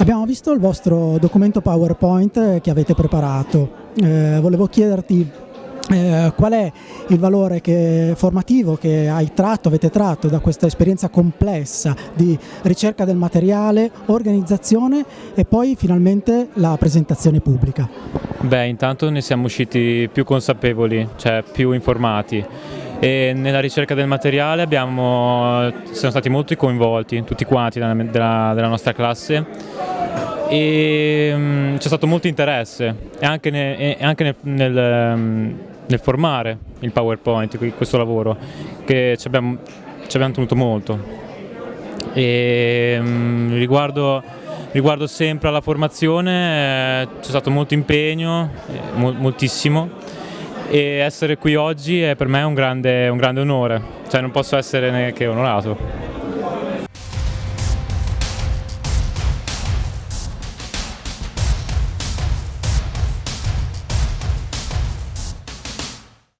Abbiamo visto il vostro documento PowerPoint che avete preparato, eh, volevo chiederti eh, qual è il valore che, formativo che hai tratto, avete tratto da questa esperienza complessa di ricerca del materiale, organizzazione e poi finalmente la presentazione pubblica? Beh, intanto ne siamo usciti più consapevoli, cioè più informati. E nella ricerca del materiale abbiamo, siamo stati molto coinvolti, tutti quanti della, della, della nostra classe e um, c'è stato molto interesse e anche, ne, e anche nel, nel, um, nel, formare il PowerPoint, questo lavoro, che ci abbiamo, ci abbiamo tenuto molto. E, um, riguardo, riguardo, sempre alla formazione eh, c'è stato molto impegno, eh, mo moltissimo, e essere qui oggi è per me un grande, un grande onore, cioè non posso essere neanche onorato.